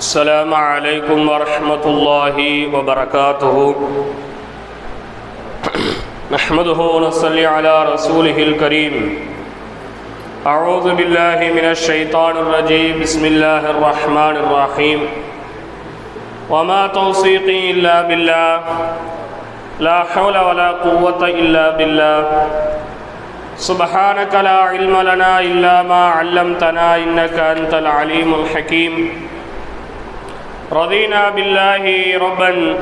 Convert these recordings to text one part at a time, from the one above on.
السلام علیکم ورحمۃ اللہ وبرکاتہ نحمده ونصلي على رسوله الكريم. اعوذ باللہ من الشیطان الرجیم بسم اللہ الرحمن الرحیم وما توفیقی الا باللہ لا حول ولا قوة الا باللہ سبحانك لا علم لنا الا ما علمتنا انك انت العلیم الحکیم رضينا بالله ربا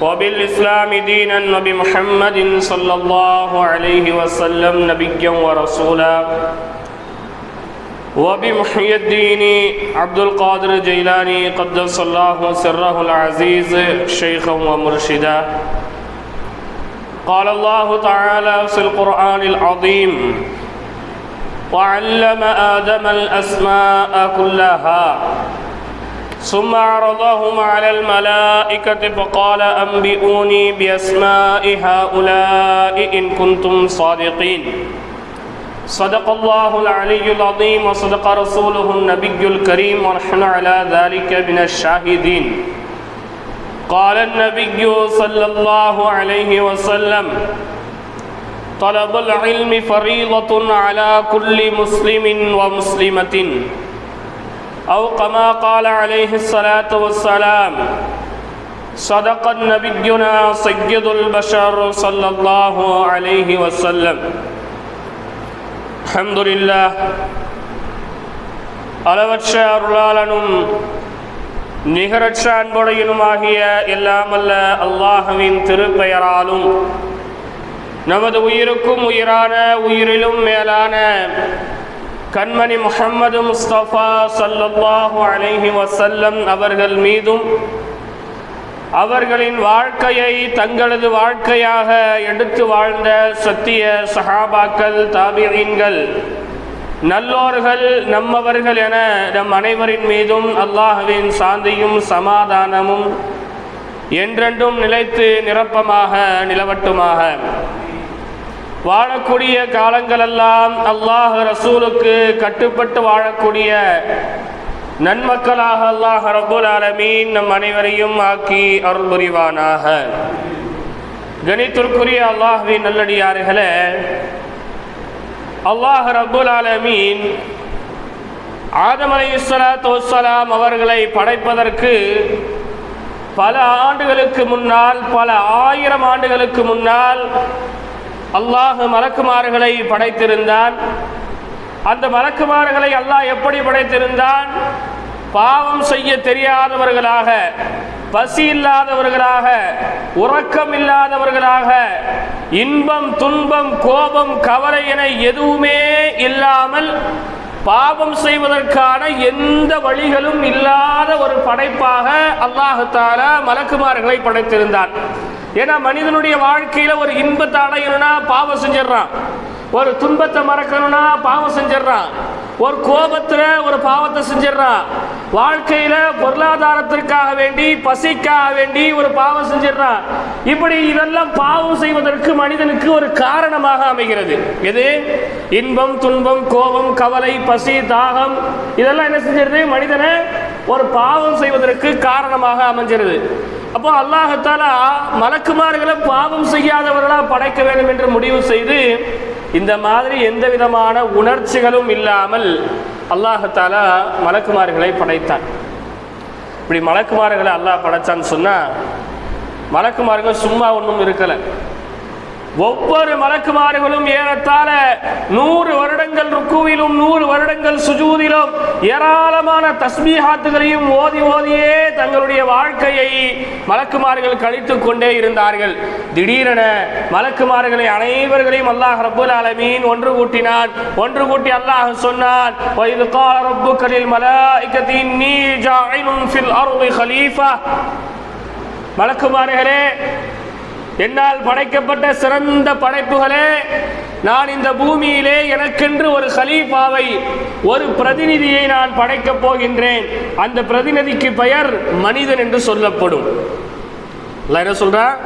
وبالإسلام دينا وبمحمد صلى الله عليه وسلم نبيا ورسولا وبمحيي الدين عبد القادر الجيلاني قدس الله سره العزيز شيخا ومرشدا. قال الله تعالى في القرآن العظيم وعلم آدم الأسماء كلها ثم عرضهم على الملائكة فقال أنبئوني بأسماء هؤلاء إن كنتم صادقين. صدق الله العلي العظيم وصدق رسوله النبي الكريم ونحن على ذلك من الشاهدين. قال النبي صلى الله عليه وسلم طلب العلم فريضة على كل مسلم ومسلمة. أو كما قال عليه الصلاة والسلام صدق نبينا سيد البشر صلى الله عليه وسلم الحمد لله அளவற்ற அருளாளனும் நிகரற்ற அன்புடையனுமாகிய எல்லாமல்ல அல்லாஹுவின் திருப்பெயராலும் நமது உயிருக்கும் உயிரான உயிரிலும் மேலான கண்மணி முஹம்மது முஸ்தபா சல்லல்லாஹு அலைஹி வசல்லம் அவர்கள் மீதும் அவர்களின் வாழ்க்கையை தங்களது வாழ்க்கையாக எடுத்து வாழ்ந்த சத்திய சஹாபாக்கள் தாபியீன்கள் நல்லோர்கள் நம்மவர்கள் என நம் அனைவரின் மீதும் அல்லாஹுவின் சாந்தியும் சமாதானமும் என்றென்றும் நிலைத்து நிரப்பமாக நிலவட்டுமாக. வாழக்கூடிய காலங்களெல்லாம் அல்லாஹ் ரசூலுக்கு கட்டுப்பட்டு வாழக்கூடிய நன்மக்களாக அல்லாஹ் ரபுல் ஆலமீன் நம் அனைவரையும் ஆக்கி அருள் புரிவானாக கணித்திற்குரிய அல்லாஹுவின் நல்லடியார்களே அல்லாஹ் ரபுல் ஆலமீன் ஆதம் அலை அவர்களை படைப்பதற்கு பல ஆண்டுகளுக்கு முன்னால் பல ஆயிரம் ஆண்டுகளுக்கு முன்னால் அல்லாஹ் மலக்குமார்களை படைத்திருந்தான். அந்த மலக்குமார்களை அல்லாஹ் எப்படி படைத்திருந்தான்? பாவம் செய்ய தெரியாதவர்களாக பசி இல்லாதவர்களாக உறக்கம் இல்லாதவர்களாக இன்பம் துன்பம் கோபம் கவலை என எதுவுமே இல்லாமல் பாவம் செய்வதற்கான எந்த வழிகளும் இல்லாத ஒரு படைப்பாக அல்லாஹால மலக்குமார்களை படைத்திருந்தான். ஏன்னா மனிதனுடைய வாழ்க்கையில ஒரு இன்பத்தை அடையணும்னா பாவம் செஞ்சிடறான். ஒரு துன்பத்தை மறக்கணும்னா பாவம் செஞ்சிடறான். ஒரு கோபத்தில் ஒரு பாவத்தை செஞ்சிடறான். வாழ்க்கையில் பொருளாதாரத்திற்காக வேண்டி பசிக்காக வேண்டி ஒரு பாவம் செஞ்சிடறான். இப்படி இதெல்லாம் பாவம் செய்வதற்கு மனிதனுக்கு ஒரு காரணமாக அமைகிறது. எது? இன்பம் துன்பம் கோபம் கவலை பசி தாகம். இதெல்லாம் என்ன செஞ்சிருது? மனிதனை ஒரு பாவம் செய்வதற்கு காரணமாக அமைஞ்சிருது. அப்போ அல்லாஹத்தாலா மலக்குமார்களை பாவம் செய்யாதவர்களாக படைக்க வேண்டும் என்று முடிவு செய்து இந்த மாதிரி எந்த விதமான உணர்ச்சிகளும் இல்லாமல் அல்லாஹத்தாலா மலக்குமார்களை படைத்தான். இப்படி மலக்குமார்களை அல்லாஹ் படைத்தான்னு சொன்னால் மலக்குமார்கள் சும்மா ஒன்றும் இருக்கலை. ஒவ்வொரு மலக்குமார்களும் ஏறத்தாழ நூறு வருடங்கள் ருக்குவிலும் நூறு வருடங்கள் சுஜூதிலும் ஏராளமான தஸ்மீஹாத்துகளையும் ஓதி ஓதியே தங்களுடைய வாழ்க்கையை மலக்குமார்கள் கழித்து கொண்டே இருந்தார்கள். திடீரென மலக்குமார்களை அனைவர்களையும் அல்லாஹ் ரபுல் அலமீன் ஒன்று கூட்டினான். ஒன்று கூட்டி அல்லாஹ் சொன்னான் மலக்குமார்களே என்னால் படைக்கப்பட்ட சிறந்த படைப்புகளே நான் இந்த பூமியிலே எனக்கென்று ஒரு ஹலீஃபாவை ஒரு பிரதிநிதியை நான் படைக்கப் போகின்றேன். அந்த பிரதிநிதிக்கு பெயர் மனிதன் என்று சொல்லப்படும். என்ன சொல்றா?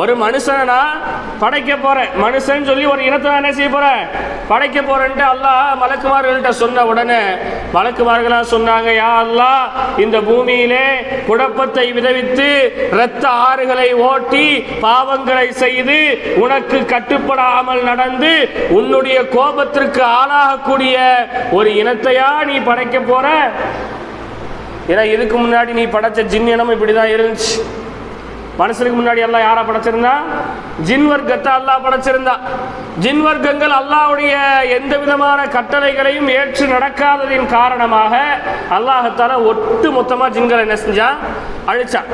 ஒரு மனுஷனை நான் படைக்க போறேன். மனுஷன் சொல்லி ஒரு இனத்தை நான் என்ன செய்ய போறேன்? படைக்க போறேன்ட்டு அல்லாஹ் மலக்குமார்கள்ட்ட சொன்ன உடனே மலக்குமார்களா சொன்னாங்க யா அல்லாஹ் இந்த பூமியிலே குழப்பத்தை விதவித்து இரத்த ஆறுகளை ஓட்டி பாவங்களை செய்து உனக்கு கட்டுப்படாமல் நடந்து உன்னுடைய கோபத்திற்கு ஆளாகக்கூடிய ஒரு இனத்தையா நீ படைக்க போற? ஏன்னா இதுக்கு முன்னாடி நீ படைச்ச ஜின் இப்படி இப்படிதான் இருந்துச்சு. மனுஷனுக்கு முன்னாடி எல்லாம் யாரா படைச்சிருந்தா? ஜின் வர்க்கத்தை அல்லாஹ் படைச்சிருந்தா. ஜின் வர்க்கங்கள் அல்லாவுடைய எந்த விதமான கட்டளைகளையும் ஏற்று நடக்காததின் காரணமாக அல்லாஹத்தால ஒட்டு மொத்தமா ஜின்களை என்ன செஞ்சா? அழிச்சான்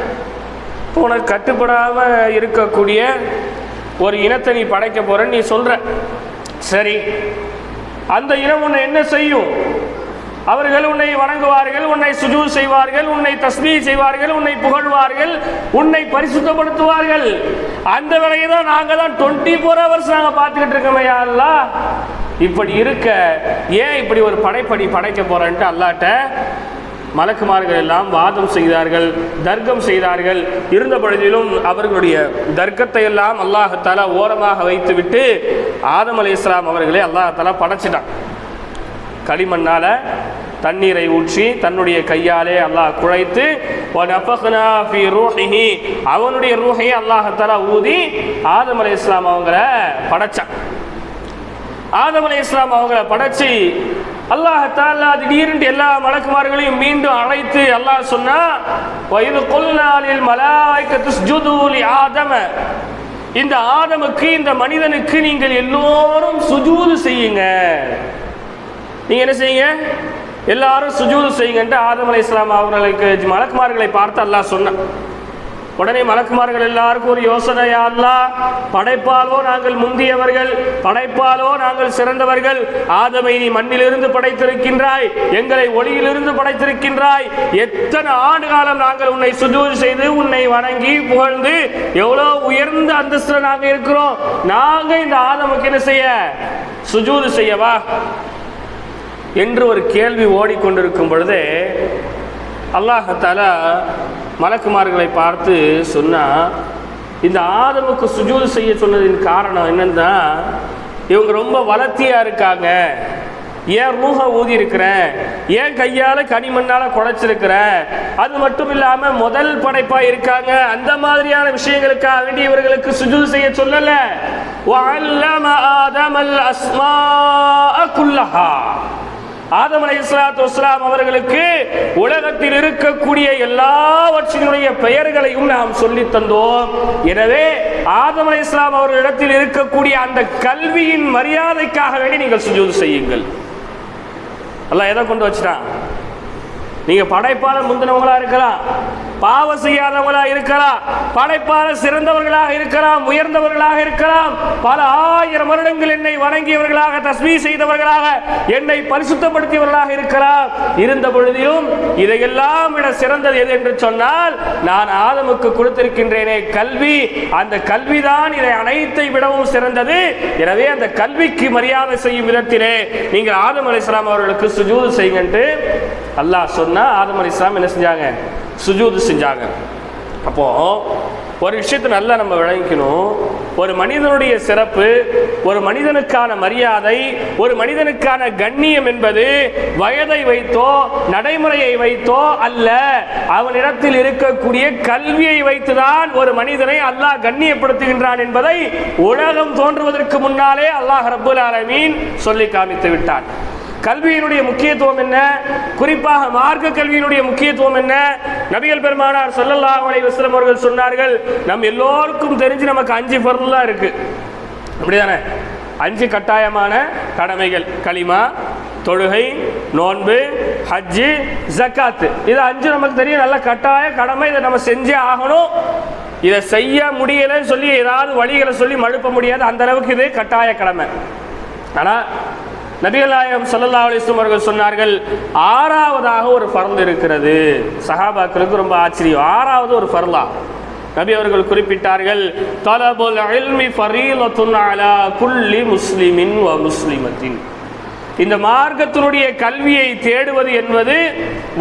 போன உனக்கு கட்டுப்படாம இருக்கக்கூடிய ஒரு இனத்தை நீ படைக்க போறன்னு நீ சொல்ற. சரி. அந்த இனம் உன்னை என்ன செய்யும்? அவர்கள் உன்னை வணங்குவார்கள் உன்னை சுஜூ செய்வார்கள் உன்னை தஸ்மீ செய்வார்கள் உன்னை புகழ்வார்கள் உன்னை பரிசுத்தப்படுத்துவார்கள். அந்த வேலையை தான் நாங்கள் தான் டுவெண்ட்டி ஃபோர் ஹவர்ஸ் நாங்கள் பார்த்துக்கிட்டு இருக்கோமே அல்லா அல்லாஹ். இப்படி இருக்க ஏன் இப்படி ஒரு படைப்படி படைக்க போறேன்ட்டு அல்லாட்ட மலக்குமார்கள் எல்லாம் வாதம் செய்தார்கள் தர்க்கம் செய்தார்கள். இருந்த பொழுதிலும் அவர்களுடைய தர்க்கத்தை எல்லாம் அல்லாஹத்தாலா ஓரமாக வைத்துவிட்டு ஆதம் அலி இஸ்லாம் அவர்களை அல்லாஹத்தாலா படைச்சிட்டான். களிமண்ணால் தண்ணீரை ஊற்றி தன்னுடைய கையாலே அல்லாஹ் குழைத்து அவனுடைய ரூஹையை அல்லாஹத்தாலா ஊதி ஆதம் அலி இஸ்லாம் அவங்கள படைச்சான். ஆதம் அலி இஸ்லாம் அவங்கள படைச்சி அல்லாஹத்தாலா திடீரென்று எல்லா மலக்குமார்களையும் மீண்டும் அழைத்து அல்லாஹ் சொன்னா வயது கொல்லாலில் மலாய்க்கு ஆதம. இந்த ஆதமுக்கு இந்த மனிதனுக்கு நீங்கள் எல்லோரும் சுஜூது செய்யுங்க. நீங்கள் என்ன செய்யுங்க? எல்லாரும் சுஜூது செய்யுங்கன்ட்டு ஆதம் அலை இஸ்லாம் அவர்களுக்கு மலக்குமார்களை பார்த்து அல்லாஹ் சொன்னான். உடனே மலக்குமார்கள் எல்லாருக்கும் ஒரு யோசனையா அல்லாஹ் படைப்பாலோ நாங்கள் முந்தியவர்கள் படைப்பாலோ நாங்கள் சிறந்தவர்கள். ஆதமை நீ மண்ணிலிருந்து படைத்திருக்கின்றாய் எங்களை ஒளியிலிருந்து படைத்திருக்கின்றாய். எத்தனை ஆண்டு காலம் நாங்கள் உன்னை சுஜூது செய்து உன்னை வணங்கி புகழ்ந்து எவ்வளோ உயர்ந்த அந்தஸ்தில் நாங்கள் இருக்கிறோம். நாங்கள் இந்த ஆதமுக்கு என்ன செய்ய? சுஜூது செய்யவா என்று ஒரு கேள்வி ஓடிக்கொண்டிருக்கும் பொழுதே அல்லாஹால மலக்குமார்களை பார்த்து சொன்னால் இந்த ஆதமுக்கு சுஜூது செய்ய சொன்னதின் காரணம் என்னன்னா இவங்க ரொம்ப வளர்த்தியாக இருக்காங்க. ஏன் ரூஹ ஊதி இருக்கிறேன் ஏன் கையால் கனிமண்ணால் குழைச்சிருக்கிறேன் அது மட்டும் இல்லாமல் முதல் படைப்பாக இருக்காங்க. அந்த மாதிரியான விஷயங்களுக்காக வேண்டிய இவர்களுக்கு சுஜூது செய்ய சொல்லலை. ஆதம் அலை இஸ்லாத்து வஸ்லாம் அவர்களுக்கு உலகத்தில் இருக்கக்கூடிய எல்லாவற்றினுடைய பெயர்களையும் நாம் சொல்லி தந்தோம். எனவே ஆதம் அலை இஸ்லாம் அவர்களிடத்தில் இருக்கக்கூடிய அந்த கல்வியின் மரியாதைக்காக வேண்டி நீங்கள் சுஜூது செய்யுங்கள். எல்லாம் எதை கொண்டு வச்சுட்டான்? நீங்கள் படைப்பாளர் முந்தினவங்களா இருக்கலாம். பாவம் செய்யாதவர்களாக இருக்கலாம் படைப்பாளர் சிறந்தவர்களாக இருக்கலாம் உயர்ந்தவர்களாக இருக்கலாம். பல ஆயிரம் வருடங்கள் என்னை வணங்கியவர்களாக தஸ்மி செய்தவர்களாக என்னை பரிசுத்தப்படுத்தியவர்களாக இருக்கலாம். இருந்த பொழுதிலும் இதையெல்லாம் விட சிறந்தது எது என்று சொன்னால் நான் ஆதமுக்கு கொடுத்திருக்கின்றேனே கல்வி. அந்த கல்விதான் இதை அனைத்தை விடவும் சிறந்தது. எனவே அந்த கல்விக்கு மரியாதை செய்யும் விதத்திலே நீங்கள் ஆதம் அலிஸ்லாம் அவர்களுக்கு சுஜூது செய்யுங்கன்ட்டு அல்லாஹ் சொன்னா ஆதம் அலிஸ்லாம் என்ன செஞ்சாங்க? சுஜூது செஞ்சாங்க. அப்போ ஒரு விஷயத்தை நல்லா நம்ம விளங்கிக்கணும். ஒரு மனிதனுடைய சிறப்பு ஒரு மனிதனுக்கான மரியாதை ஒரு மனிதனுக்கான கண்ணியம் என்பது வயதை வைத்தோ நடைமுறையை வைத்தோ அல்ல அவனிடத்தில் இருக்கக்கூடிய கல்வியை வைத்துதான் ஒரு மனிதனை அல்லாஹ் கண்ணியப்படுத்துகின்றான் என்பதை உலகம் தோன்றுவதற்கு முன்னாலே அல்லாஹ் ரபுல் ஆலமீன் சொல்லி காமித்து விட்டான். கல்வியினுடைய முக்கியத்துவம் என்ன? குறிப்பாக மார்க்க கல்வியினுடைய முக்கியத்துவம் என்ன? நபிகள் பெருமானார் சொல்லல்லா அலைஹி வஸல்லம் அவர்கள் சொன்னார்கள் நம் எல்லோருக்கும் தெரிஞ்சு நமக்கு அஞ்சு பொருள்லாம் இருக்கு. அப்படிதானே? அஞ்சு கட்டாயமான கடமைகள். களிமா தொழுகை நோன்பு ஹஜ்ஜு ஜக்காத்து. இது அஞ்சு நமக்கு தெரியும். நல்ல கட்டாய கடமை. இதை நம்ம செஞ்சே ஆகணும். இதை செய்ய முடியலைன்னு சொல்லி ஏதாவது வழிகளை சொல்லி மழுப்ப முடியாது. அந்த அளவுக்கு இது கட்டாய கடமை. ஆனால் நபிகளாயம் சல்லா அலிஸ்லம் அவர்கள் சொன்னார்கள் ஆறாவதாக ஒரு பரந்து இருக்கிறது. சஹாபாக்களுக்கு ரொம்ப ஆச்சரியம். ஆறாவது ஒரு பரலா நபி அவர்கள் குறிப்பிட்டார்கள் தலபுல் அலா குல்லி முஸ்லிமின் வ முஸ்லிமத்தின். இந்த மார்க்கத்தினுடைய கல்வியை தேடுவது என்பது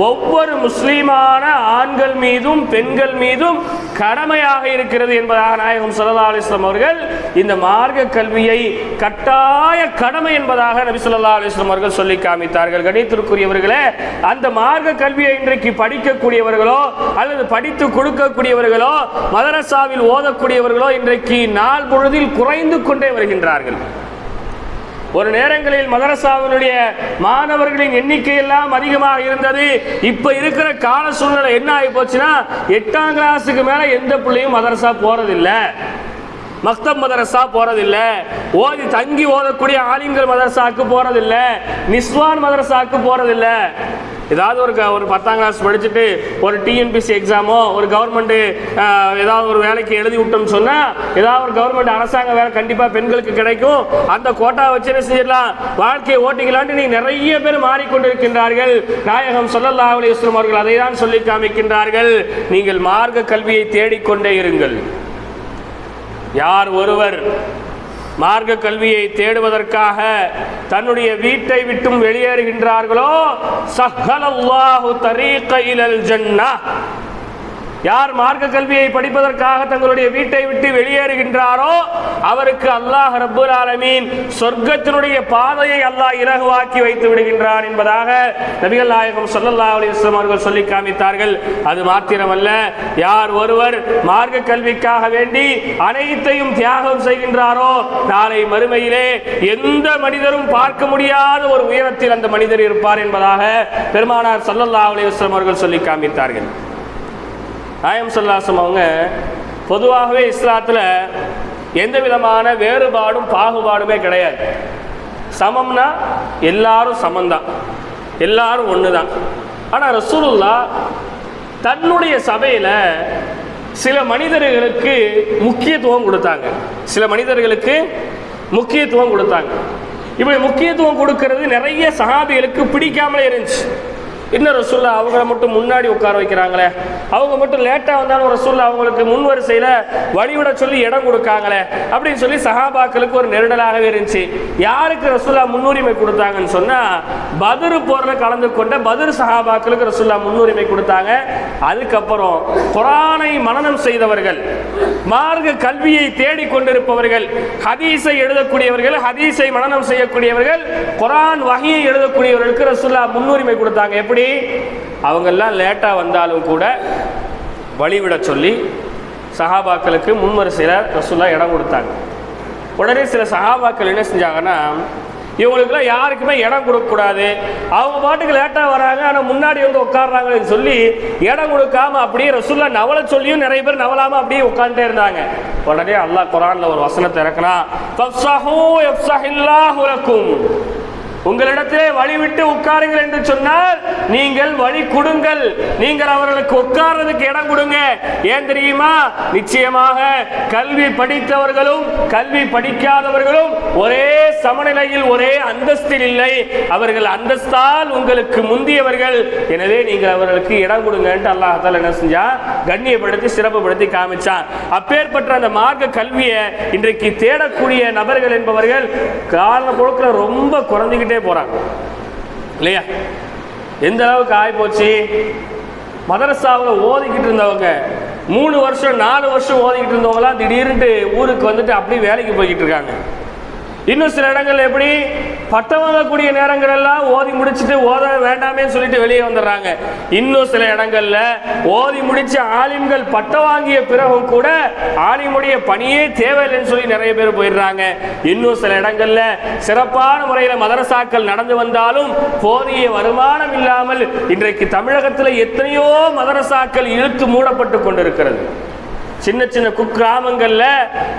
ஒவ்வொரு முஸ்லீமான ஆண்கள் மீதும் பெண்கள் மீதும் கடமையாக இருக்கிறது என்பதாக நாயகம் சல்லா அலிஸ்லாம் அவர்கள் இந்த மார்க்க கல்வியை கட்டாய கடமை என்பதாக நபி சொல்லா அலிஸ்லாம் அவர்கள் சொல்லி காமித்தார்கள். கணித்திற்குரியவர்களே அந்த மார்க்க கல்வியை இன்றைக்கு படிக்கக்கூடியவர்களோ அல்லது படித்து கொடுக்கக்கூடியவர்களோ மதரசாவில் ஓதக்கூடியவர்களோ இன்றைக்கு நாள் பொழுதில் குறைந்து கொண்டே வருகின்றார்கள். ஒரு நேரங்களில் மதரசாவினுடைய மாணவர்களின் எண்ணிக்கை எல்லாம் அதிகமாக இருந்தது. இப்ப இருக்கிற கால சூழ்நிலை என்ன ஆகி போச்சுன்னா எட்டாம் கிளாஸுக்கு மேல எந்த பிள்ளையும் மதரசா போறதில்லை. மக்தப் மதரசா போறதில்ல. ஓதி தங்கி ஓதக்கூடிய ஆலிம்கள் மதரசாக்கு போறதில்ல. நிஸ்வான் மதரசாக்கு போறதில்லை. ஏதாவது ஒரு க- ஒரு பத்தாம் கிளாஸ் படிச்சுட்டு ஒரு டிஎன்பிசி எக்ஸாமோ ஒரு கவர்மெண்ட் ஏதாவது ஒரு வேலைக்கு எழுதி விட்டோம்னு சொன்னால் ஏதாவது ஒரு கவர்மெண்ட் அரசாங்க வேலை கண்டிப்பாக பெண்களுக்கு கிடைக்கும். அந்த கோட்டா வச்சு என்ன செஞ்சிடலாம்? வாழ்க்கையை ஓட்டிக்கலான்ட்டு நீ நிறைய பேர் மாறிக்கொண்டிருக்கின்றார்கள். நாயகம் சொல்லல்லா அலைஹி அவர்கள் அதை தான் சொல்லி காமிக்கின்றார்கள். நீங்கள் மார்க்க கல்வியை தேடிக்கொண்டே இருங்கள். யார் ஒருவர் மார்க்க கல்வியை தேடுவதற்காக தன்னுடைய வீட்டை விட்டும் வெளியேறுகின்றார்களோ சஹலல்லாஹு தரீக இலல் ஜன்னah யார் மார்க்க கல்வியை படிப்பதற்காக தங்களுடைய வீட்டை விட்டு வெளியேறுகின்றாரோ அவருக்கு அல்லாஹ் ரப்புல் ஆலமீன் சொர்க்கத்தினுடைய பாதையை அல்லாஹ் இலகுவாக்கி வைத்து விடுகின்றான் என்பதாக நபிகள் நாயகம் சொல்லல்லா அலிஸ்லாம் அவர்கள் சொல்லி காமித்தார்கள். அது மாத்திரமல்ல யார் ஒருவர் மார்க்க கல்விக்காக வேண்டி அனைத்தையும் தியாகம் செய்கின்றாரோ நாளை மறுமையிலே எந்த மனிதரும் பார்க்க முடியாத ஒரு உயரத்தில் அந்த மனிதர் இருப்பார் என்பதாக பெருமானார் சல்லல்லா அலிஸ்லாம் அவர்கள் சொல்லி காமித்தார்கள். நாயம் சொல்லாசம் அவங்க பொதுவாகவே இஸ்லாத்தில் எந்த விதமான வேறுபாடும் பாகுபாடுமே கிடையாது. சமம்னா எல்லாரும் சமந்தான் எல்லாரும் ஒன்று தான் ஆனால் ரசூலுல்லா தன்னுடைய சபையில் சில மனிதர்களுக்கு முக்கியத்துவம் கொடுத்தாங்க. சில மனிதர்களுக்கு முக்கியத்துவம் கொடுத்தாங்க. இப்படி முக்கியத்துவம் கொடுக்கறது நிறைய சகாபிகளுக்கு பிடிக்காமலே இருந்துச்சு. இன்னும் ரசூல்லா அவங்கள மட்டும் முன்னாடி உட்கார வைக்கிறாங்களே? அவங்க மட்டும் லேட்டாக வந்தாலும் ரசூல்லா அவங்களுக்கு முன் வரிசையில் வழிவிட சொல்லி இடம் கொடுக்காங்களே? அப்படின்னு சொல்லி சஹாபாக்களுக்கு ஒரு நெருடலாகவே இருந்துச்சு. யாருக்கு ரசூல்லா முன்னுரிமை கொடுத்தாங்கன்னு சொன்னால் பதுரு போரில் கலந்து கொண்ட பதுரு சஹாபாக்களுக்கு ரசூல்லா முன்னுரிமை கொடுத்தாங்க. அதுக்கப்புறம் குரானை மனநம் செய்தவர்கள் மார்க்க கல்வியை தேடிக் கொண்டிருப்பவர்கள் ஹதீஸை எழுதக்கூடியவர்கள் ஹதீஸை மனநம் செய்யக்கூடியவர்கள் குரான் வகையை எழுதக்கூடியவர்களுக்கு ரசூல்லா முன்னுரிமை கொடுத்தாங்க. எப்படி? அவங்கெல்லாம் லேட்டாக வந்தாலும் கூட வழிவிட சொல்லி சஹாபாக்களுக்கு முன்வரிசையில் ரசூல்லா இடம் கொடுத்தாங்க. உடனே சில சஹாபாக்கள் என்ன செஞ்சாங்கன்னா இவங்களுக்குலாம் யாருக்குமே இடம் கொடுக்கக்கூடாது அவங்க பாட்டுக்கு லேட்டாக வராங்க ஆனால் முன்னாடி வந்து உட்காடுறாங்கன்னு சொல்லி இடம் கொடுக்காம அப்படியே ரசூல்லா நவல சொல்லியும் நிறைய பேர் நவலாமல் அப்படியே உட்காந்துட்டே இருந்தாங்க. உடனே அல்லாஹ் குரானில் ஒரு வசனத்தை இறக்குனா உங்களிடத்திலே வழி விட்டு உட்காருங்கள் என்று சொன்னால் நீங்கள் வழி கொடுங்கள். நீங்கள் அவர்களுக்கு உட்கார்றதுக்கு இடம் கொடுங்க. ஏன் தெரியுமா? நிச்சயமாக கல்வி படித்தவர்களும் கல்வி படிக்காதவர்களும் ஒரே சமநிலையில் ஒரே அந்தஸ்தில் இல்லை. அவர்கள் அந்தஸ்தால் உங்களுக்கு முந்தியவர்கள். எனவே நீங்கள் அவர்களுக்கு இடம் கொடுங்கன்ட்டு அல்லாஹால என்ன செஞ்சா கண்ணியப்படுத்தி சிறப்புப்படுத்தி காமிச்சான். அப்பேற்பட்ட அந்த மார்க்க கல்வியை இன்றைக்கு தேடக்கூடிய நபர்கள் என்பவர்கள் காரணம் போக்கில் ரொம்ப குறைஞ்சிக்கிட்டே போறாங்க. இல்லையா? எந்த அளவுக்கு ஆகிப்போச்சு மதரசாவில் ஓதிக்கிட்டு இருந்தவங்க மூணு வருஷம் நாலு வருஷம் ஓதிக்கிட்டு இருந்தவங்களாம் திடீர்னுட்டு ஊருக்கு வந்துட்டு அப்படியே வேலைக்கு போய்கிட்டு இருக்காங்க. இன்னும் சில இடங்கள்ல எப்படி பட்டம் வாங்கக்கூடிய நேரங்கள் எல்லாம் ஓதி முடிச்சுட்டு ஓத வேண்டாமே சொல்லிட்டு வெளியே வந்துடுறாங்க. இன்னும் சில இடங்கள்ல ஓதி முடிச்ச ஆலிம்கள் பட்டம் வாங்கிய பிறகும் கூட ஆலிமுடைய பணியே தேவையில்லைன்னு சொல்லி நிறைய பேர் போயிடுறாங்க. இன்னும் சில இடங்கள்ல சிறப்பான முறையில் மதரசாக்கள் நடந்து வந்தாலும் போதிய வருமானம் இல்லாமல் இன்றைக்கு தமிழகத்தில் எத்தனையோ மதரசாக்கள் இழுத்து மூடப்பட்டு கொண்டிருக்கிறது. சின்ன சின்ன குக்கிராமங்கள்ல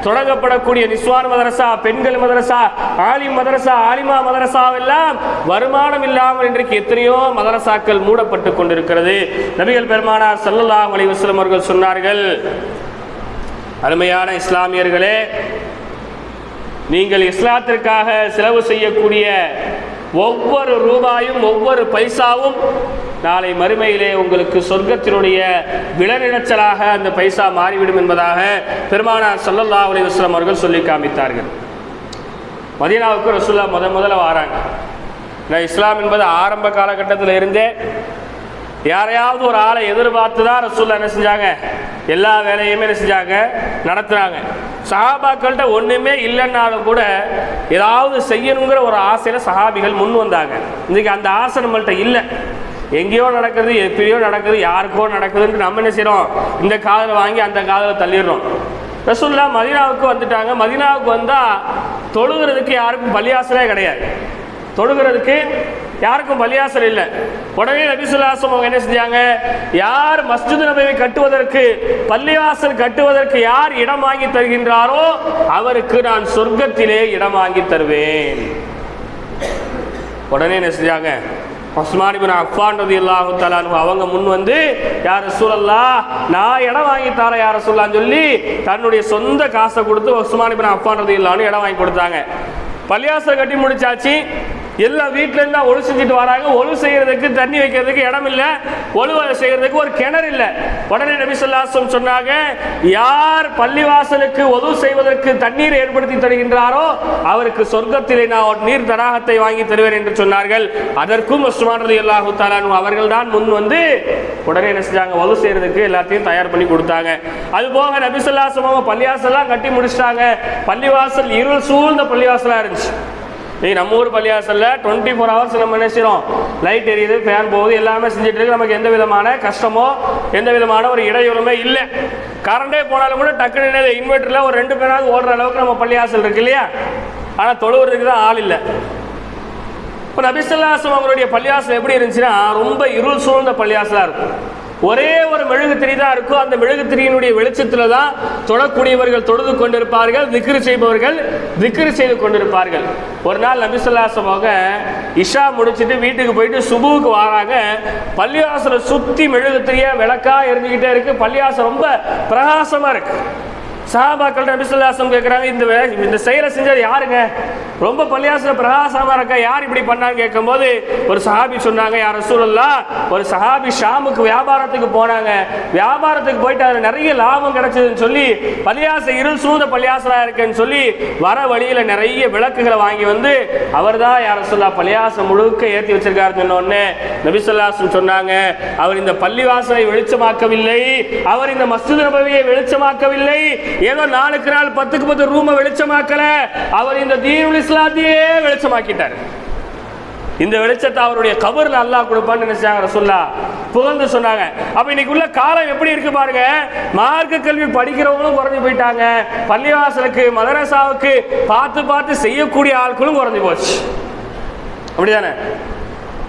தொடங்கப்படக்கூடிய நிஸ்வான் மதரசா பெண்கள் மதரசா ஆலிம் மதரசா ஆலிமா மதரசா எல்லாம் வருமானம் இல்லாமல் இன்றைக்கு எத்தனையோ மதரசாக்கள் மூடப்பட்டு கொண்டிருக்கிறது. நபிகள் பெருமானார் சல்லல்லா அலி வஸ்லம் அவர்கள் சொன்னார்கள் அருமையான இஸ்லாமியர்களே நீங்கள் இஸ்லாத்திற்காக செலவு செய்யக்கூடிய ஒவ்வொரு ரூபாயும் ஒவ்வொரு பைசாவும் நாளை மறுமையிலே உங்களுக்கு சொர்க்கத்தினுடைய விளநிலச்சலாக அந்த பைசா மாறிவிடும் என்பதாக பெருமானார் சல்லல்லா அலி வஸ்லாம் அவர்கள் சொல்லி காமித்தார்கள். மதீனாவுக்கு ரசுல்லா முத முதல்ல வாராங்க. நான் இஸ்லாம் என்பது ஆரம்ப காலகட்டத்தில் இருந்தே யாரையாவது ஒரு ஆளை எதிர்பார்த்து தான் ரசூல்லா என்ன செஞ்சாங்க? எல்லா வேலையுமே என்ன செஞ்சாங்க? நடத்துகிறாங்க சஹாபாக்கள்கிட்ட ஒன்றுமே இல்லைன்னாலும் கூட ஏதாவது செய்யணுங்கிற ஒரு ஆசையில் சஹாபிகள் முன் வந்தாங்க. இன்றைக்கி அந்த ஆசை நம்மள்கிட்ட இல்லை. எங்கேயோ நடக்கிறது எப்படியோ நடக்குது யாருக்கோ நடக்குதுன்னு நம்ம என்ன செய்கிறோம் இந்த காதில் வாங்கி அந்த காதில் தள்ளிடுறோம். ரசூல்லா மதினாவுக்கு வந்துட்டாங்க. மதினாவுக்கு வந்தா தொழுகிறதுக்கு யாருக்கும் பலியாசலே கிடையாது. தொழுகிறதுக்கு யாருக்கும் பலியாசல் இல்லை. உடனே நபிசுல்லாசம் அவங்க என்ன செஞ்சாங்க? யார் மஸ்ஜித் நபவி கட்டுவதற்கு பள்ளிவாசல் கட்டுவதற்கு யார் இடம் வாங்கி தருகின்றாரோ அவருக்கு நான் சொர்க்கத்திலே இடம் வாங்கி தருவேன். உடனே என்ன செஞ்சாங்க? உஸ்மான் அஃபான்றது இல்லாஹு தலானு அவங்க முன் வந்து யார் சூழல்லா நான் இடம் வாங்கி தரேன் யார சொல்லான்னு சொல்லி தன்னுடைய சொந்த காசை கொடுத்து உஸ்மான் அஃபான்றது இல்லான்னு இடம் வாங்கி கொடுத்தாங்க. பள்ளியாசை கட்டி முடிச்சாச்சு. எல்லாம் வீட்டிலேருந்து தான் ஒழு செஞ்சுட்டு வராங்க. ஒழு செய்கிறதுக்கு தண்ணி வைக்கிறதுக்கு இடம் இல்லை. ஒழுவ செய்கிறதுக்கு ஒரு கிணறு இல்லை. உடனே நபி சொல்லாசம் சொன்னாங்க யார் பள்ளிவாசலுக்கு ஒது செய்வதற்கு தண்ணீர் ஏற்படுத்தி தருகின்றாரோ அவருக்கு சொர்க்கத்திலே நான் ஒரு நீர் தடாகத்தை வாங்கி தருவேன் என்று சொன்னார்கள். அதற்கும் உஸ்மான் ரலி அல்லாஹு தாலானு அவர்கள் தான் முன் வந்து உடனே என்ன செஞ்சாங்க? ஒது செய்யறதுக்கு எல்லாத்தையும் தயார் பண்ணி கொடுத்தாங்க. அது போக நபி சொல்லாசம் அவங்க பள்ளிவாசல்லாம் கட்டி முடிச்சிட்டாங்க. பள்ளிவாசல் இருள் சூழ்ந்த பள்ளிவாசலாக இருந்துச்சு. இன்னைக்கு நம்ம ஊர் பள்ளியாசலில் டுவெண்ட்டி ஃபோர் ஹவர்ஸ் நம்ம நினைச்சிடும் லைட் எரியுது ஃபேன் போகுது எல்லாமே செஞ்சுட்டு இருக்கு. நமக்கு எந்த விதமான கஷ்டமோ எந்த விதமான ஒரு இடையூறுமே இல்லை. கரண்டே போனாலும் கூட டக்குனு இன்வெர்டரில் ஒரு ரெண்டு பேராவது ஓடுற அளவுக்கு நம்ம பள்ளியாசல் இருக்கு இல்லையா? ஆனால் தொழுவுறதுக்கு தான் ஆள் இல்லை. இப்போ நபிசல்லாசம் அவங்களுடைய பள்ளியாசல் எப்படி இருந்துச்சுன்னா ரொம்ப இருள் சூழ்ந்த பள்ளியாசலாக இருக்கும். ஒரே ஒரு மெழுகுத்திரி தான் இருக்கும் அந்த மெழுகுத்திரியினுடைய வெளிச்சத்தில் தான் தொடக்கூடியவர்கள் தொழுது கொண்டிருப்பார்கள் திக்ரு செய்பவர்கள் திக்ரு செய்து கொண்டிருப்பார்கள். ஒரு நாள் நபிசல்லாசம் அவங்க இஷா முடிச்சிட்டு வீட்டுக்கு போயிட்டு சுபுவுக்கு வராங்க. பள்ளியாசனை சுற்றி மெழுகுத்திரியா விளக்கா எரிஞ்சுக்கிட்டே இருக்கு. பள்ளியாசம் ரொம்ப பிரகாசமாக இருக்குது சஹாபாக்கள் நபிசுல்லாசம் கேட்குறாங்க இந்த இந்த செயலை செஞ்சது யாருங்க? ரொம்ப பள்ளியாசல பிரகாசமாக இருக்கா யார் இப்படி பண்ணான்னு கேட்கும்போது ஒரு சஹாபி சொன்னாங்க யார் ரசூலுல்லா ஒரு சஹாபி ஷாமுக்கு வியாபாரத்துக்கு போனாங்க. வியாபாரத்துக்கு போயிட்டு அதில் நிறைய லாபம் கிடைச்சதுன்னு சொல்லி பள்ளியாச இருள் சூழ்ந்த பள்ளியாசலாக இருக்குன்னு சொல்லி வர வழியில் நிறைய விளக்குகளை வாங்கி வந்து அவர் தான் யார் ரசூல்லா பள்ளியாசம் முழுக்க ஏற்றி வச்சிருக்காருன்னு சொன்னோடனே நபிசுல்லாசம் சொன்னாங்க அவர் இந்த பள்ளிவாசலை வெளிச்சமாக்கவில்லை. அவர் இந்த மஸ்ஜித் நபவியை வெளிச்சமாக்கவில்லை. ஏதோ நாளுக்கு நாள் பத்துக்கு பத்து ரூமை வெளிச்சமாக்கல. அவர் இந்த தீனுல் இஸ்லாத்தையே வெளிச்சமாக்கிட்டார். இந்த வெளிச்சத்தை அவருடைய கபர்ல அல்லாஹ் கொடுப்பான்னு நினைச்சாங்க ரசூல்லா புகழ்ந்து சொன்னாங்க. அப்ப இன்னைக்கு உள்ள காலம் எப்படி இருக்கு பாருங்க. மார்க்க கல்வி படிக்கிறவங்களும் குறைஞ்சு போயிட்டாங்க. பள்ளிவாசலுக்கு மதரசாவுக்கு பார்த்து பார்த்து செய்யக்கூடிய ஆட்களும் குறைஞ்சு போச்சு. அப்படிதானே?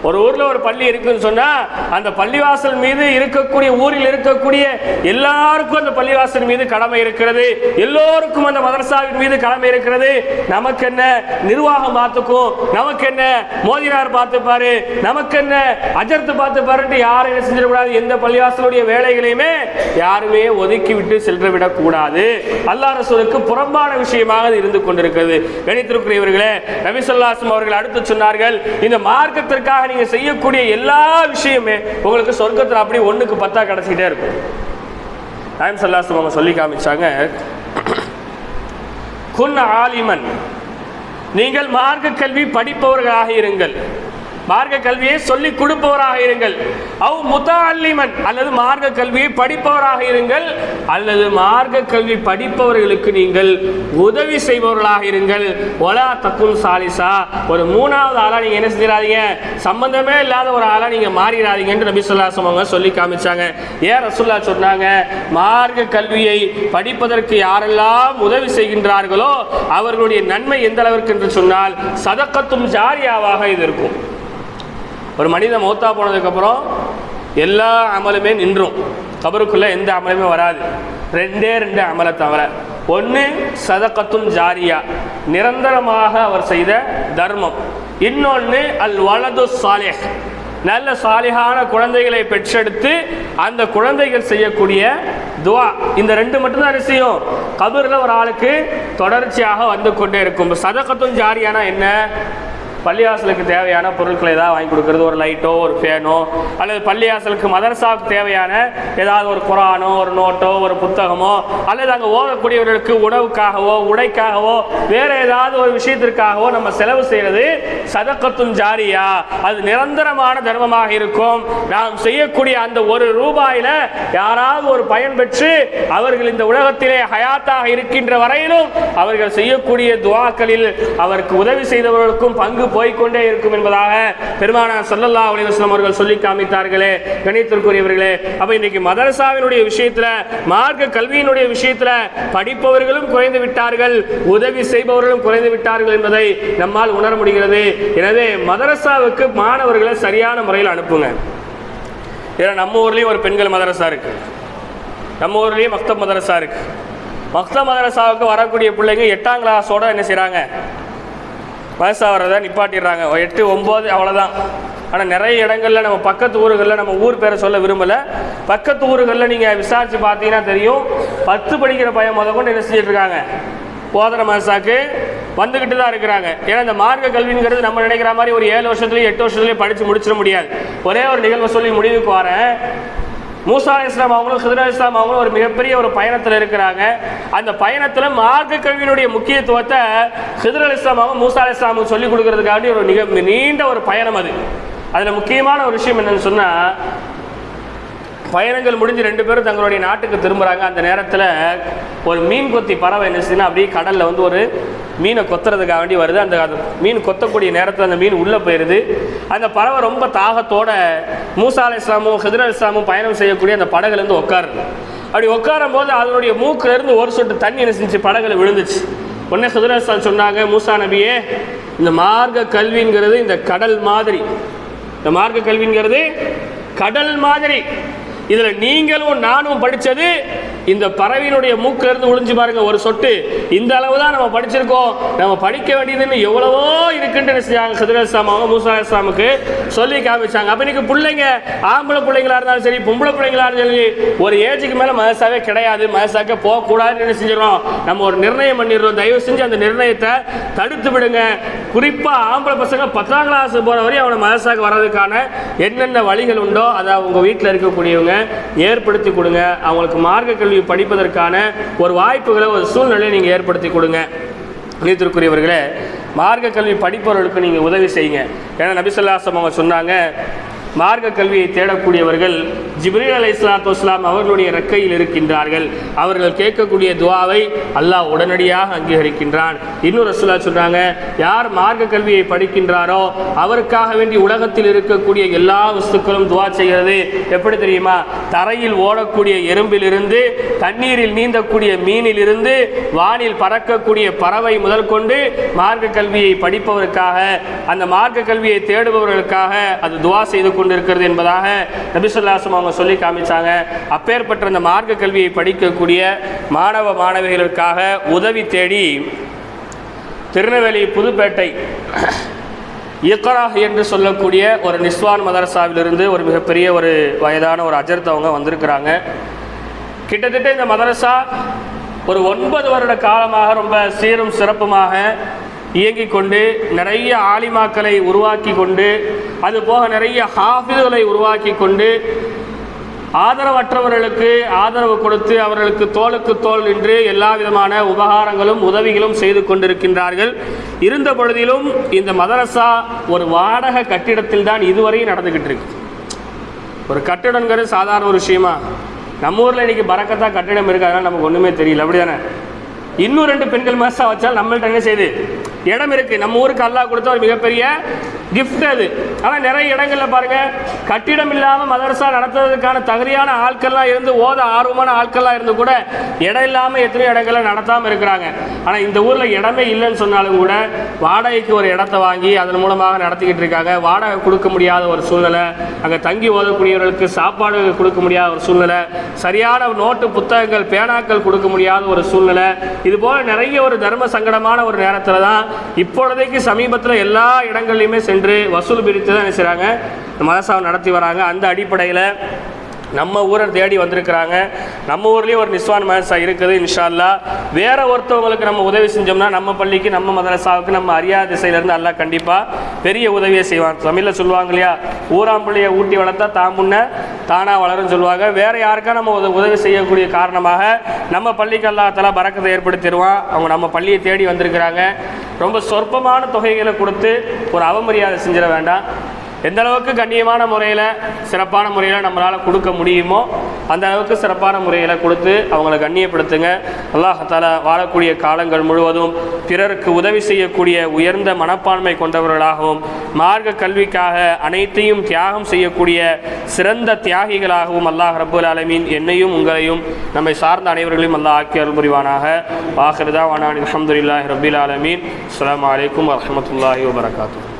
ஒரு ஊர்ல ஒரு பள்ளி இருக்குன்னு சொன்னா அந்த பள்ளிவாசல் மீது இருக்கக்கூடிய ஊரில் இருக்கக்கூடிய எல்லாருக்கும் அந்த பள்ளிவாசல் மீது கடமை இருக்கிறது. எல்லோருக்கும் அந்த மதரசாவின் மீது கடமை இருக்கிறது. நமக்கு என்ன? நிர்வாகம் பார்த்துக்கும் நமக்கு என்ன? மோதினார் பார்த்துப்பாரு நமக்கு என்ன? அஜர்த்து பார்த்துப்பாருன்ட்டு யாரும் என்ன செஞ்சிடக்கூடாது. எந்த பள்ளிவாசலுடைய வேலைகளையுமே யாருமே ஒதுக்கி விட்டு சென்று விடக்கூடாது. அல்லா ரசூலுக்கு புறம்பான விஷயமாக இருந்து கொண்டிருக்கிறது. கணித்திருக்கிறவர்களே ரவிசல்லாசம் அவர்கள் அடுத்து சொன்னார்கள் இந்த மார்க்கத்திற்காக நீங்க செய்யக்கூடிய எல்லா விஷயமே உங்களுக்கு சொர்க்கத்தில் அப்படி ஒன்றுக்கு பத்தா கிடச்சிக்கிட்டே இருக்கும். டைம் சல்லாசம் அவங்க சொல்லி காமிச்சாங்க குன் ஆலிமன். நீங்கள் மார்க்க கல்வி படிப்பவர்களாக இருங்கள். மார்க்க கல்வியை சொல்லி கொடுப்பவராக இருங்கள். அவ் அல்லிமன் அல்லது மார்க்க கல்வியை படிப்பவராக இருங்கள். அல்லது மார்க்க கல்வி படிப்பவர்களுக்கு நீங்கள் உதவி செய்பவர்களாக இருங்கள். ஒலா தக்குல் சாலிசா. ஒரு மூணாவது ஆளா நீங்க என்ன செஞ்சிடாதீங்க? சம்பந்தமே இல்லாத ஒரு ஆளா நீங்க மாறிடாதீங்கன்னு நபி சொல்லாசம் அவங்க சொல்லி காமிச்சாங்க. ஏன் ரசுல்லா சொன்னாங்க மார்க்க கல்வியை படிப்பதற்கு யாரெல்லாம் உதவி செய்கின்றார்களோ அவர்களுடைய நன்மை எந்த அளவிற்கு என்று சொன்னால் சதக்கத்தும் ஜாரியாவாக இது இருக்கும். ஒரு மனிதன் மௌத்தா போனதுக்கப்புறம் எல்லா அமலுமே நின்றும். கபருக்குள்ளே எந்த அமலுமே வராது. ரெண்டே ரெண்டு அமலை தவிர. ஒன்று சதக்கத்துன் ஜாரியா. நிரந்தரமாக அவர் செய்த தர்மம். இன்னொன்று அல் வலது சாலேஹ். நல்ல சாலிகான குழந்தைகளை பெற்றெடுத்து அந்த குழந்தைகள் செய்யக்கூடிய துவா. இந்த ரெண்டு மட்டும்தான் அரிசியும் கபூரில் ஒரு ஆளுக்கு தொடர்ச்சியாக வந்து கொண்டே இருக்கும். சதக்கத்தும் ஜாரியானா என்ன? பள்ளிவாசலுக்கு தேவையான பொருட்களை ஏதாவது வாங்கி கொடுக்கறது ஒரு லைட்டோ ஒரு ஃபேனோ அல்லது பள்ளிவாசலுக்கு மதரசாவுக்கு தேவையான ஏதாவது ஒரு குரானோ ஒரு நோட்டோ ஒரு புத்தகமோ அல்லது அங்கே ஓதக்கூடியவர்களுக்கு உணவுக்காகவோ உடைக்காகவோ வேற ஏதாவது ஒரு விஷயத்திற்காகவோ நம்ம செலவு செய்யறது சதக்கத்தும் ஜாரியா. அது நிரந்தரமான தர்மமாக இருக்கும். நாம் செய்யக்கூடிய அந்த ஒரு ரூபாயில யாராவது ஒரு பயன் பெற்று அவர்கள் இந்த உலகத்திலே ஹயாத்தாக இருக்கின்ற வரையிலும் அவர்கள் செய்யக்கூடிய துவாக்களில் அவருக்கு உதவி செய்தவர்களுக்கும் பங்கு போய்கொண்டே இருக்கும் என்பதாக பெருமானார் சல்லல்லா அலிவாஸ்லம் அவர்கள் சொல்லி காமித்தார்களே கணித்திற்குரியவர்களே. அப்போ இன்னைக்கு மதரசாவினுடைய விஷயத்தில் மார்க்க கல்வியினுடைய விஷயத்தில் படிப்பவர்களும் குறைந்து விட்டார்கள் உதவி செய்பவர்களும் குறைந்து விட்டார்கள் என்பதை நம்மால் உணர முடிகிறது. எனவே மதரசாவுக்கு மாணவர்களை சரியான முறையில் அனுப்புங்க. ஏன்னா நம்ம ஊர்லேயும் ஒரு பெண்கள் மதரசா இருக்கு. நம்ம ஊர்லேயும் மக்தப் மதரசா இருக்கு. மக்தப் மதரசாவுக்கு வரக்கூடிய பிள்ளைங்க எட்டாம் கிளாஸோட என்ன செய்கிறாங்க வயசா வரதை நிப்பாட்டிடுறாங்க எட்டு ஒம்பது அவ்வளோதான் ஆனால் நிறைய இடங்களில் நம்ம பக்கத்து ஊர்களில் நம்ம ஊர் பேரை சொல்ல விரும்பலை. பக்கத்து ஊர்களில் நீங்கள் விசாரித்து பார்த்தீங்கன்னா தெரியும். பத்து படிக்கிற பையன் முத கொண்டு என்ன செஞ்சிட்ருக்காங்க? போதன மதசாக்கு வந்துக்கிட்டு தான் இருக்கிறாங்க. ஏன்னா இந்த மார்க்க கல்விங்கிறது நம்ம நினைக்கிற மாதிரி ஒரு ஏழு வருஷத்துலேயும் எட்டு வருஷத்துலேயும் படித்து முடிச்சிட முடியாது. ஒரே ஒரு நிகழ்வை சொல்லி முடிவுக்கு வரேன். மூசா இஸ்லாம் அவங்களும் ஹிதர் இஸ்லாம் அவங்களும் ஒரு மிகப்பெரிய ஒரு பயணத்தில் இருக்கிறாங்க. அந்த பயணத்தில் மார்க்க கல்வியினுடைய முக்கியத்துவத்தை ஹிதர் அலி இஸ்லாம் அவங்க மூசா அலி இஸ்லாமுக்கு சொல்லிக் கொடுக்கறதுக்காண்டி ஒரு மிக நீண்ட ஒரு பயணம் அது. அதில் முக்கியமான ஒரு விஷயம் என்னன்னு சொன்னால் பயணங்கள் முடிஞ்சு ரெண்டு பேரும் தங்களுடைய நாட்டுக்கு திரும்புகிறாங்க அந்த நேரத்தில் ஒரு மீன் கொத்தி பறவை என்ன செய்யுதுன்னா அப்படியே கடலில் வந்து ஒரு மீனை கொத்துறதுக்காக வேண்டி வருது. அந்த மீன் கொத்தக்கூடிய நேரத்தில் அந்த மீன் உள்ளே போயிடுது அந்த பறவை ரொம்ப தாகத்தோட மூசா அலி இஸ்லாமும் ஹிதர் அலி இஸ்லாமும் பயணம் செய்யக்கூடிய அந்த படகுலேருந்து உட்காருது அப்படி உட்காரும் போது அதனுடைய மூக்கிலேருந்து ஒரு சொட்டு தண்ணி என்ன செஞ்சு படகுல விழுந்துச்சு. உடனே ஹிதர் இஸ்லாம் சொன்னாங்க மூசா நபியே இந்த மார்க்க கல்விங்கிறது இந்த கடல் மாதிரி. இந்த மார்க்க கல்விங்கிறது கடல் மாதிரி. இதில் நீங்களும் நானும் படித்தது இந்த பறவையினுடைய மூக்குல இருந்து ஒளிஞ்சு பாருங்க ஒரு சொட்டு. இந்த அளவு தான் நம்ம படிச்சிருக்கோம். நம்ம படிக்க வேண்டியதுன்னு எவ்வளவோ இருக்குன்னு செஞ்சாங்க சதுர அவங்க மூசா இஸ்லாமுக்கு சொல்லி காமிச்சாங்க. அப்ப இன்னைக்கு பிள்ளைங்க ஆம்பளை பிள்ளைங்களா இருந்தாலும் சரி பொம்பளை பிள்ளைங்களா இருந்தாலும் சரி ஒரு ஏஜுக்கு மேல மதசாவே கிடையாது. மதசாக்க போகக்கூடாதுன்னு என்ன செஞ்சிடறோம் நம்ம ஒரு நிர்ணயம் பண்ணிடுறோம். தயவு செஞ்சு அந்த நிர்ணயத்தை தடுத்து விடுங்க. குறிப்பா ஆம்பளை பசங்க பத்தாம் கிளாஸ் போற வரையும் அவனை மதசாக்கு வர்றதுக்கான என்னென்ன வழிகள் உண்டோ அதை அவங்க வீட்டில் இருக்கக்கூடியவங்க ஏற்படுத்தி கொடுங்க. அவங்களுக்கு மார்க்க கல்வி படிப்பதற்கான ஒரு வாய்ப்புகளை ஒரு சூழ்நிலையை நீங்கள் ஏற்படுத்தி கொடுங்க. நீத்திற்குரியவர்களே மார்க்க கல்வி படிப்பவர்களுக்கு நீங்கள் உதவி செய்யுங்க. ஏன்னா நபிசல்லாசம் அவங்க சொன்னாங்க மார்க்க கல்வியை தேடக்கூடியவர்கள் ஜிப்ரீல் அலை இஸ்லாத்து இஸ்லாம் அவர்களுடைய ரெக்கையில் இருக்கின்றார்கள். அவர்கள் கேட்கக்கூடிய துவாவை அல்லாஹ் உடனடியாக அங்கீகரிக்கின்றான். இன்னொரு ரசூலா சொல்றாங்க யார் மார்க்க கல்வியை படிக்கின்றாரோ அவருக்காக வேண்டி உலகத்தில் இருக்கக்கூடிய எல்லா வஸ்துக்களும் துவா செய்கிறது. எப்படி தெரியுமா? தரையில் ஓடக்கூடிய எறும்பிலிருந்து தண்ணீரில் நீந்தக்கூடிய மீனிலிருந்து வானில் பறக்கக்கூடிய பறவை முதல் கொண்டு மார்க்க கல்வியை படிப்பவருக்காக அந்த மார்க்க கல்வியை தேடுபவர்களுக்காக அது துவா செய்து கொண்டிருக்கிறது என்பதாக நபிசுல்லாசம் அவங்க சொல்லி காமிச்சாங்க. அப்பேற்பட்ட அந்த மார்க்க கல்வியை படிக்கக்கூடிய மாணவ மாணவிகளுக்காக உதவி தேடி திருநெல்வேலி புதுப்பேட்டை இக்ரா என்று சொல்லக்கூடிய ஒரு நிஸ்வான் மதரசாவிலிருந்து ஒரு மிகப்பெரிய ஒரு வயதான ஒரு அஜர்த்தவங்க வந்திருக்கிறாங்க. கிட்டத்தட்ட இந்த மதரசா ஒரு ஒன்பது வருட காலமாக ரொம்ப சீரும் சிறப்புமாக இயங்கிக் கொண்டு நிறைய ஆலிமாக்களை உருவாக்கி கொண்டு அது போக நிறைய ஹாஃபிதுகளை உருவாக்கி கொண்டு ஆதரவற்றவர்களுக்கு ஆதரவு கொடுத்து அவர்களுக்கு தோளுக்கு தோல் நின்று எல்லா விதமான உபகாரங்களும் உதவிகளும் செய்து கொண்டிருக்கின்றார்கள். இருந்த பொழுதிலும் இந்த மதரசா ஒரு வாடகை கட்டிடத்தில் தான் இதுவரை நடந்துக்கிட்டு இருக்கு. ஒரு கட்டிடங்கிறது சாதாரண ஒரு விஷயமா? நம்ம ஊரில் இன்றைக்கி பறக்கத்தான் கட்டிடம் இருக்கு அதனால் நமக்கு ஒன்றுமே தெரியல. அப்படி தானே இன்னும் ரெண்டு பெண்கள் மதரசா வச்சால் நம்மள்ட்ட என்ன செய்யுது இடம் இருக்கு. நம்ம ஊருக்கு அல்லாஹ் கொடுத்த ஒரு மிகப்பெரிய கிஃப்ட் அது. ஆனால் நிறைய இடங்களில் பாருங்க கட்டிடம் இல்லாமல் மதரசா நடத்துறதுக்கான தகுதியான ஆட்கள்லாம் இருந்து ஓத ஆர்வமான ஆட்கள்லாம் இருந்து கூட இடம் இல்லாமல் எத்தனையோ இடங்கள்ல நடத்தாமல் இருக்கிறாங்க. ஆனால் இந்த ஊரில் இடமே இல்லைன்னு சொன்னாலும் கூட வாடகைக்கு ஒரு இடத்த வாங்கி அதன் மூலமாக நடத்திக்கிட்டு இருக்காங்க. வாடகை கொடுக்க முடியாத ஒரு சூழ்நிலை அங்கே தங்கி ஓதக்கூடியவர்களுக்கு சாப்பாடு கொடுக்க முடியாத ஒரு சூழ்நிலை சரியான நோட்டு புத்தகங்கள் பேனாக்கள் கொடுக்க முடியாத ஒரு சூழ்நிலை. இது போல நிறைய ஒரு தர்ம சங்கடமான ஒரு நேரத்தில் தான் இப்பொழுதைக்கு சமீபத்தில் எல்லா இடங்கள்லையுமே சென்று வசூல் பிரித்து தான் என்ன செய்கிறாங்க மதசாவை நடத்தி வராங்க. அந்த அடிப்படையில் நம்ம ஊரை தேடி வந்திருக்கிறாங்க. நம்ம ஊர்லேயும் ஒரு நிஸ்வான் மதரசா இருக்குது இன்ஷால்லா வேறு வேற ஒருத்தவங்களுக்கு நம்ம உதவி செஞ்சோம்னா நம்ம பள்ளிக்கு நம்ம மதரசாவுக்கு நம்ம அறியாத திசையிலேருந்து எல்லாம் கண்டிப்பாக பெரிய உதவியை செய்வான். தமிழில் சொல்லுவாங்க இல்லையா? ஊராம்பிள்ளையை ஊட்டி வளர்த்தா தான் முன்ன தானாக வளரும் சொல்லுவாங்க. வேறு யாருக்கா நம்ம உத- உதவி செய்யக்கூடிய காரணமாக நம்ம பள்ளிக்கு அல்லா பறக்கத்தை ஏற்படுத்திடுவான். அவங்க நம்ம பள்ளியை தேடி வந்திருக்கிறாங்க. ரொம்ப சொற்பமான தொகைகளை கொடுத்து ஒரு அவமரியாதை செஞ்சிட வேண்டாம். எந்த அளவுக்கு கண்ணியமான முறையில் சிறப்பான முறையில் நம்மளால் கொடுக்க முடியுமோ அந்த அளவுக்கு சிறப்பான முறையில் கொடுத்து அவங்கள கண்ணியப்படுத்துங்க. அல்லாஹால வாழக்கூடிய காலங்கள் முழுவதும் பிறருக்கு உதவி செய்யக்கூடிய உயர்ந்த மனப்பான்மை கொண்டவர்களாகவும் மார்க்க கல்விக்காக அனைத்தையும் தியாகம் செய்யக்கூடிய சிறந்த தியாகிகளாகவும் அல்லாஹ் ரபுல் ஆலமீன் என்னையும் உங்களையும் நம்மை சார்ந்த அனைவர்களையும் அல்லாஹ் ஆக்கி அருள் புரிவானாக. வாஹிருதா வனான் அலமதுல்லாஹி ரபில் ஆலமீன். அஸ்ஸலாமு அலைக்கும் வரஹ்மத்துல்லாஹி வபரகாத்தூ